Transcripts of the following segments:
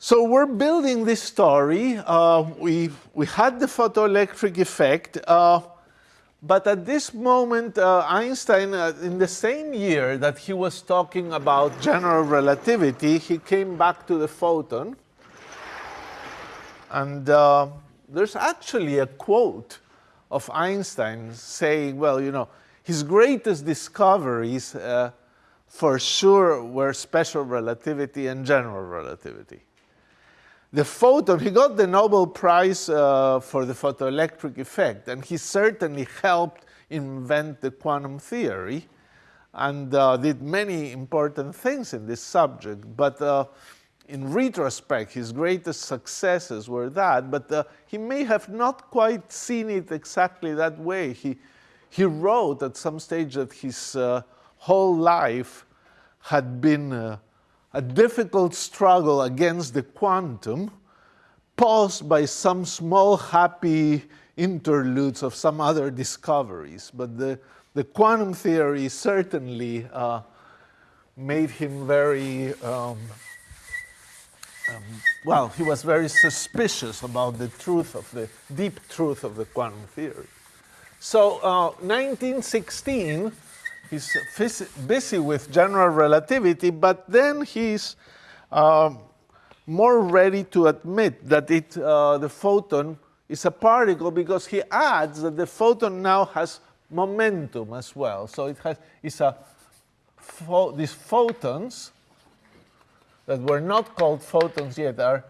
So we're building this story. Uh, we, we had the photoelectric effect, uh, but at this moment, uh, Einstein, uh, in the same year that he was talking about general relativity, he came back to the photon. And uh, there's actually a quote of Einstein saying, well, you know, his greatest discoveries uh, for sure were special relativity and general relativity the photon, he got the Nobel Prize uh, for the photoelectric effect, and he certainly helped invent the quantum theory and uh, did many important things in this subject. But uh, in retrospect, his greatest successes were that, but uh, he may have not quite seen it exactly that way. He, he wrote at some stage that his uh, whole life had been uh, a difficult struggle against the quantum, paused by some small happy interludes of some other discoveries. But the, the quantum theory certainly uh, made him very, um, um, well, he was very suspicious about the truth of the deep truth of the quantum theory. So uh, 1916, he's busy with general relativity, but then he's uh, more ready to admit that it, uh, the photon is a particle because he adds that the photon now has momentum as well. So it has it's a these photons that were not called photons yet are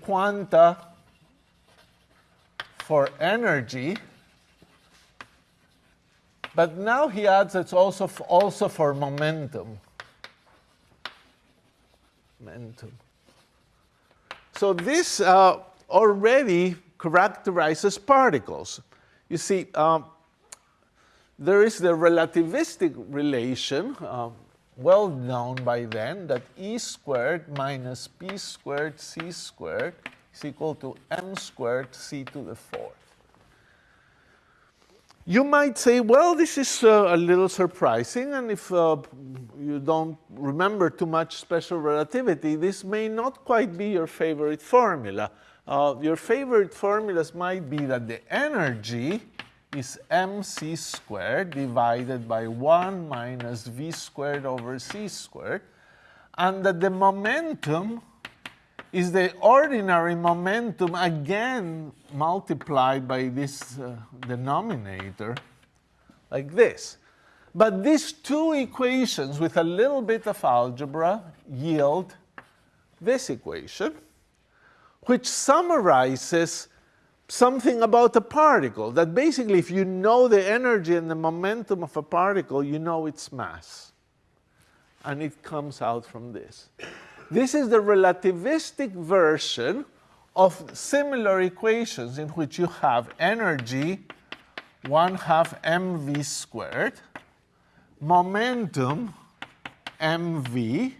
quanta for energy but now he adds it's also, also for momentum. Momentum. So this uh, already characterizes particles. You see, um, there is the relativistic relation, uh, well known by then, that E squared minus P squared C squared is equal to M squared C to the fourth. You might say, well, this is uh, a little surprising, and if uh, you don't remember too much special relativity, this may not quite be your favorite formula. Uh, your favorite formulas might be that the energy is mc squared divided by 1 minus v squared over c squared, and that the momentum is the ordinary momentum again multiplied by this uh, denominator like this. But these two equations with a little bit of algebra yield this equation, which summarizes something about a particle, that basically if you know the energy and the momentum of a particle, you know its mass. And it comes out from this. This is the relativistic version of similar equations in which you have energy 1 half mv squared, momentum mv,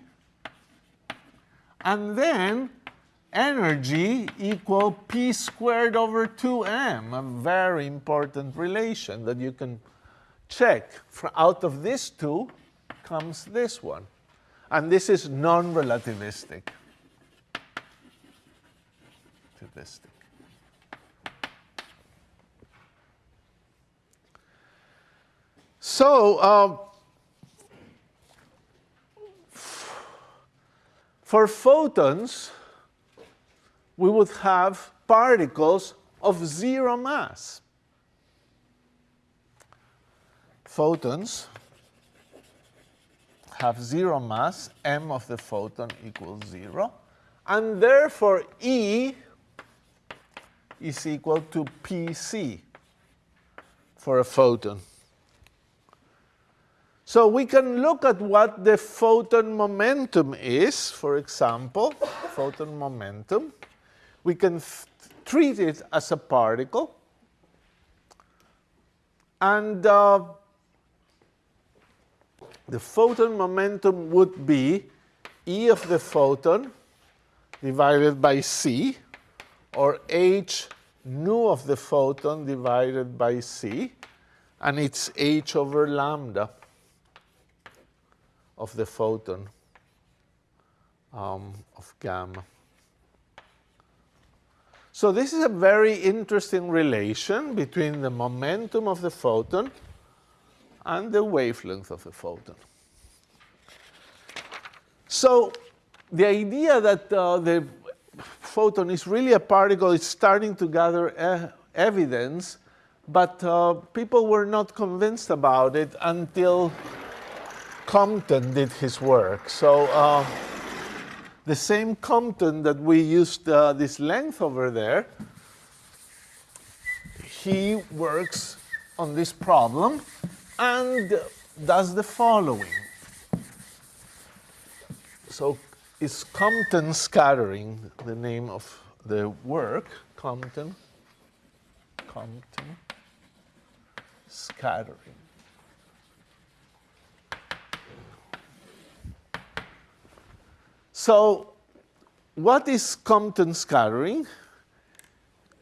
and then energy equal p squared over 2m, a very important relation that you can check. For out of these two comes this one. And this is non-relativistic. So, uh, for photons, we would have particles of zero mass. Photons have zero mass, m of the photon equals zero, and therefore E is equal to Pc for a photon. So we can look at what the photon momentum is, for example, photon momentum. We can treat it as a particle. And uh, the photon momentum would be E of the photon divided by C, or h nu of the photon divided by c, and it's h over lambda of the photon um, of gamma. So this is a very interesting relation between the momentum of the photon and the wavelength of the photon. So the idea that uh, the photon is really a particle is starting to gather e evidence, but uh, people were not convinced about it until Compton did his work. So uh, the same Compton that we used uh, this length over there, he works on this problem and does the following. So is Compton scattering the name of the work, Compton, Compton scattering. So what is Compton scattering?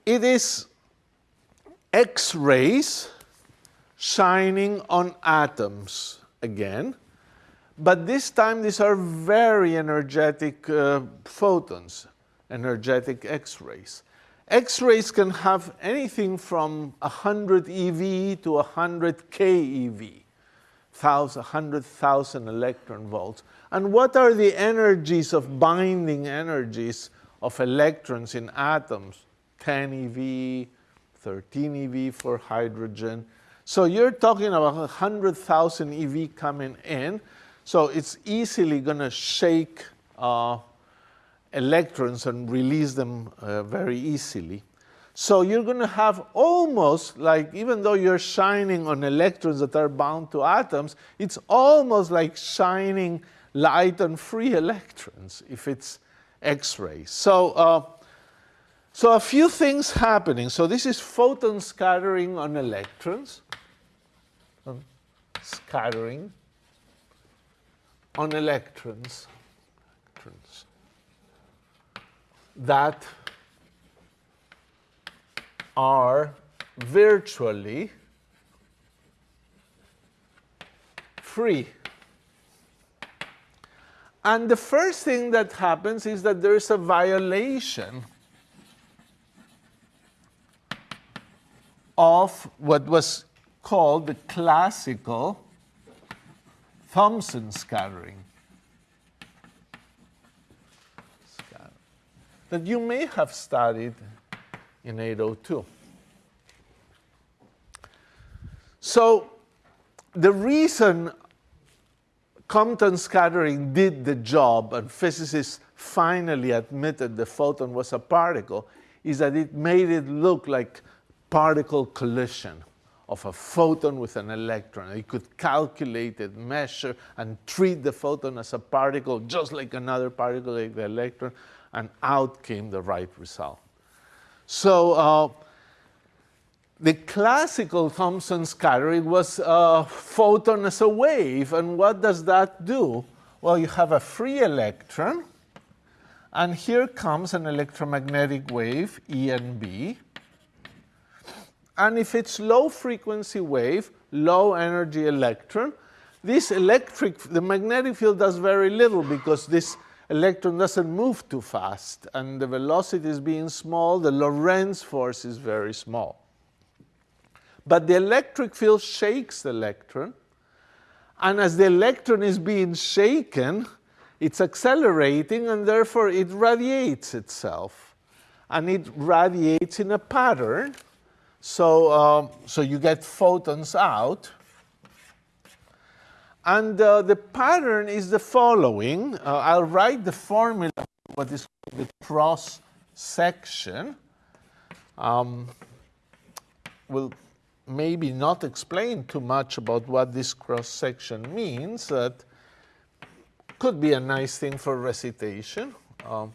It is X-rays shining on atoms again. But this time, these are very energetic uh, photons, energetic X-rays. X-rays can have anything from 100 eV to 100 keV, 100,000 electron volts. And what are the energies of binding energies of electrons in atoms? 10 eV, 13 eV for hydrogen. So you're talking about 100,000 eV coming in. So it's easily going to shake uh, electrons and release them uh, very easily. So you're going to have almost like, even though you're shining on electrons that are bound to atoms, it's almost like shining light on free electrons if it's X-rays. So, uh, so a few things happening. So this is photon scattering on electrons. Um, scattering on electrons, electrons that are virtually free. And the first thing that happens is that there is a violation of what was called the classical Thomson scattering. That you may have studied in 802. So the reason Compton scattering did the job and physicists finally admitted the photon was a particle is that it made it look like particle collision of a photon with an electron. It could calculate it, measure, and treat the photon as a particle just like another particle like the electron, and out came the right result. So uh, the classical Thomson scattering was a photon as a wave. And what does that do? Well, you have a free electron. And here comes an electromagnetic wave, E and B. And if it's low frequency wave, low energy electron, this electric, the magnetic field does very little because this electron doesn't move too fast. And the velocity is being small, the Lorentz force is very small. But the electric field shakes the electron. And as the electron is being shaken, it's accelerating and therefore it radiates itself. And it radiates in a pattern. So, um, so you get photons out. And uh, the pattern is the following. Uh, I'll write the formula, what is called the cross section. Um, we'll maybe not explain too much about what this cross-section means. That could be a nice thing for recitation. Um,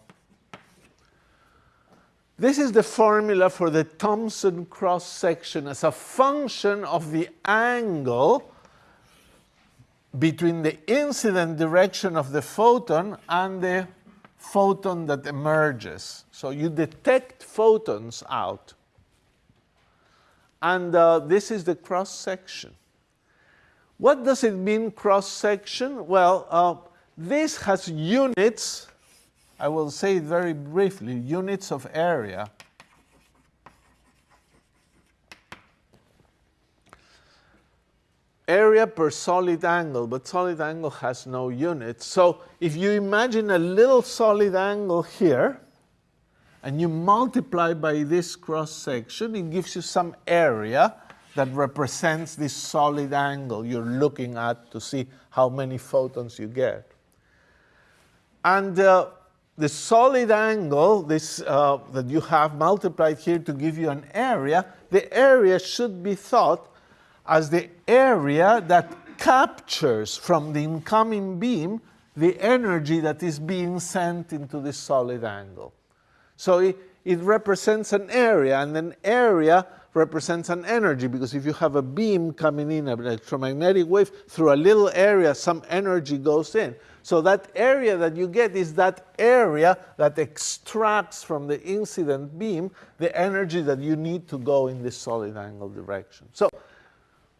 this is the formula for the Thomson cross-section as a function of the angle between the incident direction of the photon and the photon that emerges. So you detect photons out. And uh, this is the cross section. What does it mean, cross section? Well, uh, this has units, I will say it very briefly, units of area. Area per solid angle, but solid angle has no units. So if you imagine a little solid angle here, and you multiply by this cross section, it gives you some area that represents this solid angle you're looking at to see how many photons you get. And uh, the solid angle this, uh, that you have multiplied here to give you an area, the area should be thought as the area that captures from the incoming beam the energy that is being sent into this solid angle. So it, it represents an area, and an area represents an energy, because if you have a beam coming in, an electromagnetic wave, through a little area, some energy goes in. So that area that you get is that area that extracts from the incident beam the energy that you need to go in this solid angle direction. So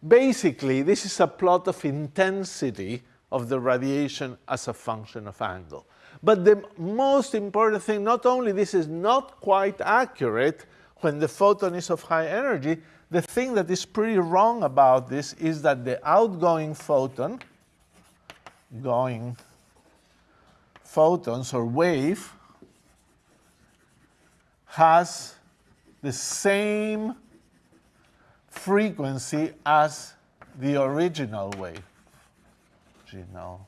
basically, this is a plot of intensity of the radiation as a function of angle. But the most important thing, not only this is not quite accurate when the photon is of high energy, the thing that is pretty wrong about this is that the outgoing photon, going photons or wave, has the same frequency as the original wave. Original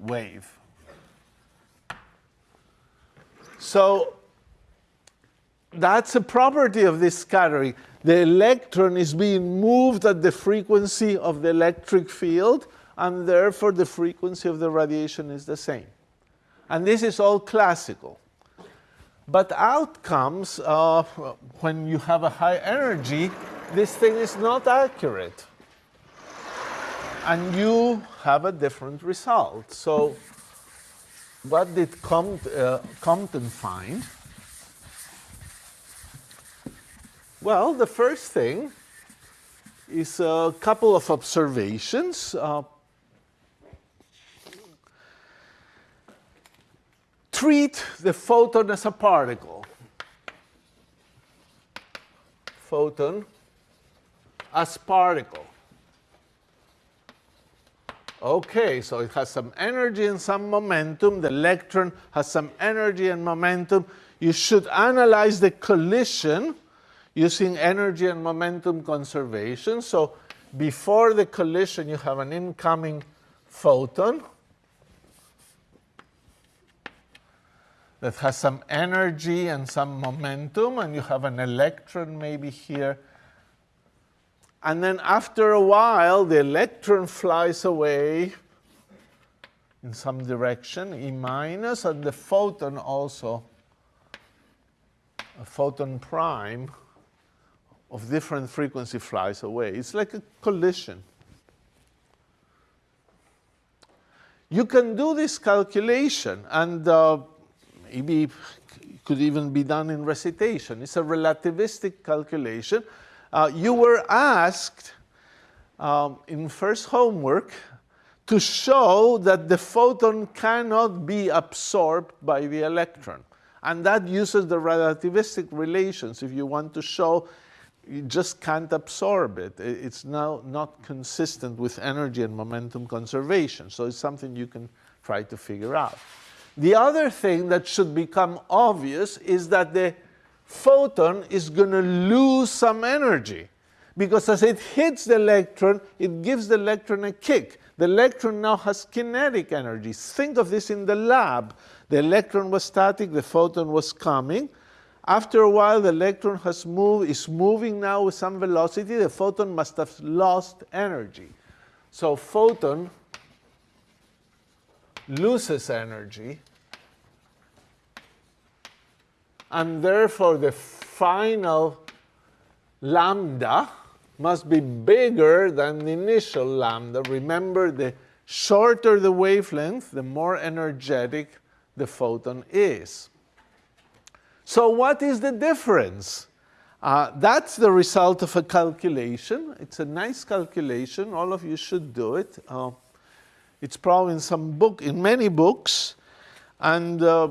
wave. So that's a property of this scattering. The electron is being moved at the frequency of the electric field, and therefore the frequency of the radiation is the same. And this is all classical. But outcomes, uh, when you have a high energy, this thing is not accurate. And you have a different result. So what did uh, Compton find? Well, the first thing is a couple of observations. Uh, treat the photon as a particle. Photon as particle. Okay, so it has some energy and some momentum. The electron has some energy and momentum. You should analyze the collision using energy and momentum conservation. So before the collision, you have an incoming photon that has some energy and some momentum, and you have an electron maybe here and then after a while, the electron flies away in some direction, E minus, and the photon also, a photon prime of different frequency flies away. It's like a collision. You can do this calculation, and uh, it could even be done in recitation. It's a relativistic calculation uh, you were asked um, in first homework to show that the photon cannot be absorbed by the electron. And that uses the relativistic relations. If you want to show you just can't absorb it. It's now not consistent with energy and momentum conservation. So it's something you can try to figure out. The other thing that should become obvious is that the photon is going to lose some energy because as it hits the electron, it gives the electron a kick. The electron now has kinetic energy. Think of this in the lab. The electron was static, the photon was coming. After a while, the electron has moved, is moving now with some velocity. The photon must have lost energy. So photon loses energy and therefore the final lambda must be bigger than the initial lambda. Remember, the shorter the wavelength, the more energetic the photon is. So what is the difference? Uh, that's the result of a calculation. It's a nice calculation. All of you should do it. Uh, it's probably in some book, in many books. And uh,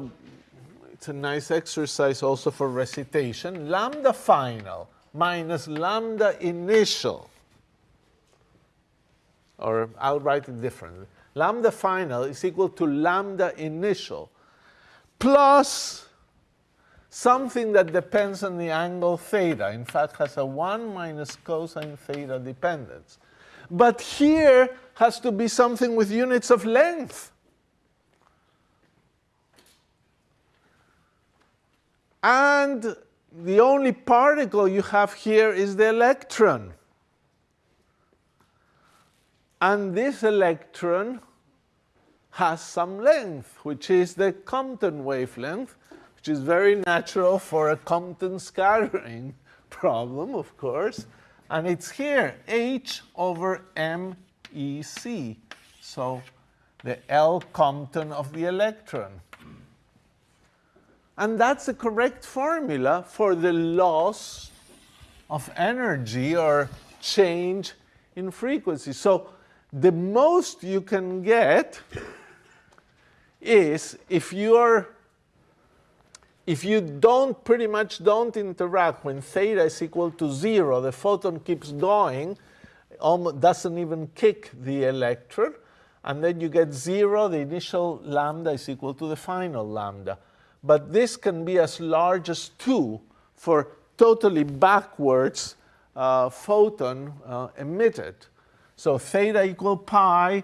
it's a nice exercise also for recitation. Lambda final minus lambda initial or I'll write it differently. Lambda final is equal to lambda initial plus something that depends on the angle theta. In fact, has a 1 minus cosine theta dependence. But here has to be something with units of length. And the only particle you have here is the electron. And this electron has some length, which is the Compton wavelength, which is very natural for a Compton scattering problem, of course. And it's here, h over mec. So the L Compton of the electron. And that's the correct formula for the loss of energy or change in frequency. So the most you can get is if you're if you don't pretty much don't interact when theta is equal to zero, the photon keeps going, doesn't even kick the electron, and then you get zero, the initial lambda is equal to the final lambda. But this can be as large as two for totally backwards uh, photon uh, emitted. So theta equal pi,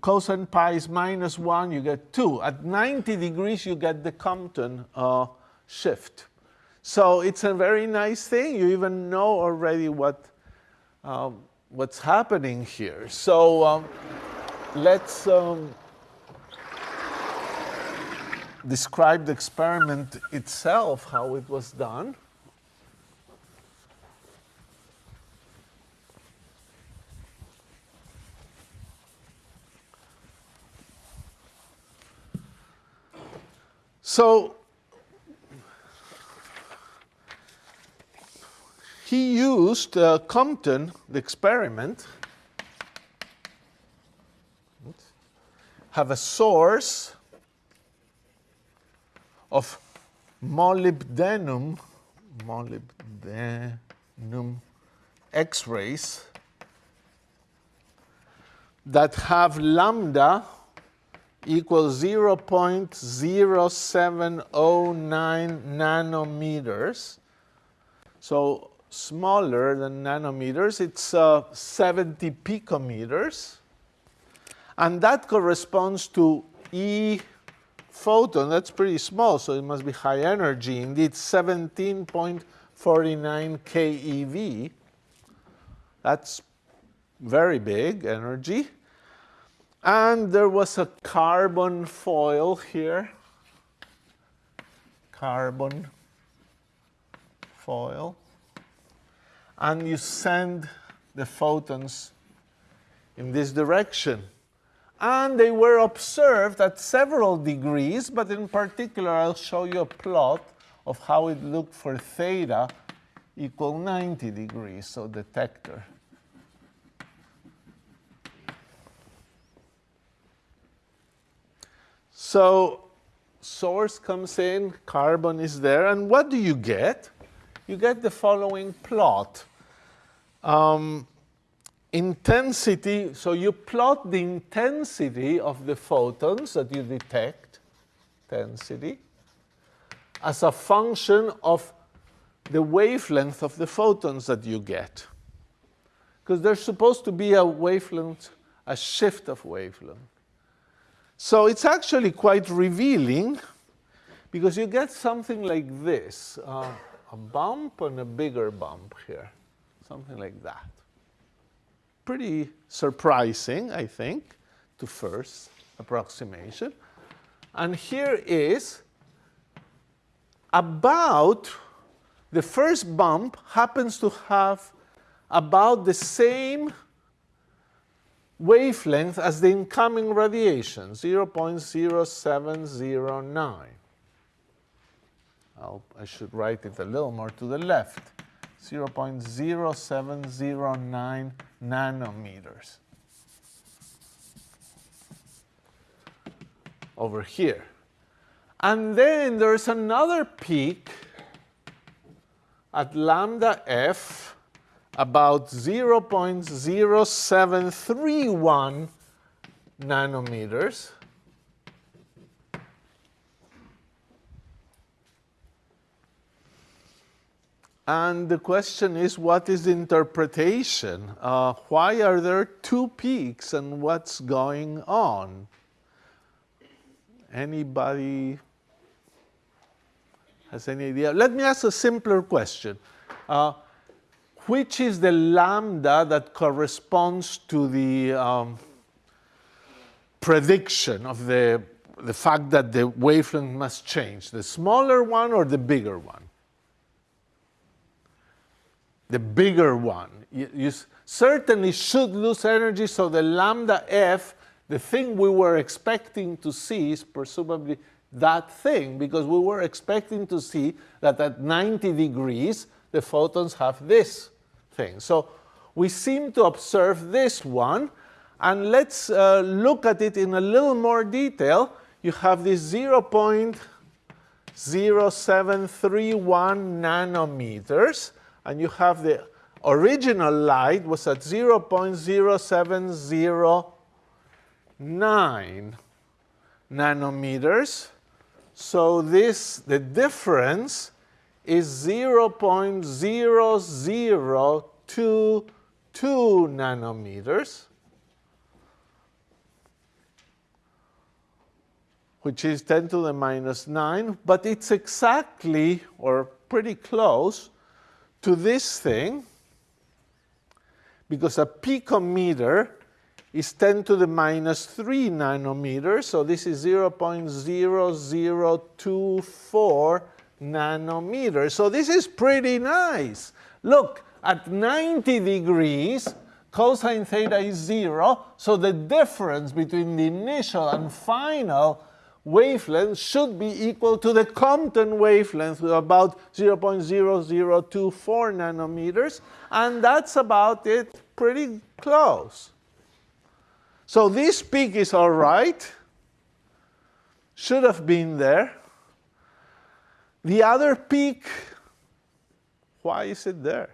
cosine pi is minus 1, you get 2. At 90 degrees, you get the Compton uh, shift. So it's a very nice thing. You even know already what, um, what's happening here. So um, let's um, describe the experiment itself, how it was done. So he used uh, Compton, the experiment, have a source of molybdenum, molybdenum X-rays that have lambda equals 0.0709 nanometers. So smaller than nanometers, it's uh, 70 picometers. And that corresponds to E photon. That's pretty small, so it must be high energy. Indeed, 17.49 keV. That's very big energy. And there was a carbon foil here. Carbon foil. And you send the photons in this direction. And they were observed at several degrees, but in particular, I'll show you a plot of how it looked for theta equal 90 degrees, so detector. So source comes in, carbon is there, and what do you get? You get the following plot. Um, intensity, so you plot the intensity of the photons that you detect, intensity, as a function of the wavelength of the photons that you get. Because there's supposed to be a wavelength, a shift of wavelength. So it's actually quite revealing because you get something like this, uh, a bump and a bigger bump here, something like that. Pretty surprising, I think, to first approximation. And here is about the first bump happens to have about the same wavelength as the incoming radiation, 0.0709. I'll, I should write it a little more to the left, 0.0709 nanometers. Over here. And then there's another peak at lambda f about 0.0731 nanometers. And the question is, what is the interpretation? Uh, why are there two peaks and what's going on? Anybody has any idea? Let me ask a simpler question. Uh, which is the lambda that corresponds to the um, prediction of the, the fact that the wavelength must change? The smaller one or the bigger one? The bigger one. You, you, certainly should lose energy, so the lambda f, the thing we were expecting to see is presumably that thing, because we were expecting to see that at 90 degrees, the photons have this thing. So we seem to observe this one, and let's uh, look at it in a little more detail. You have this 0.0731 nanometers, and you have the original light was at 0.0709 nanometers. So this, the difference is 0.0022 nanometers, which is 10 to the minus 9, but it's exactly, or pretty close, to this thing, because a picometer is 10 to the minus 3 nanometers, so this is 0.0024 nanometers. So this is pretty nice. Look, at 90 degrees, cosine theta is 0, so the difference between the initial and final wavelength should be equal to the Compton wavelength with about 0.0024 nanometers, and that's about it, pretty close. So this peak is all right, should have been there. The other peak, why is it there?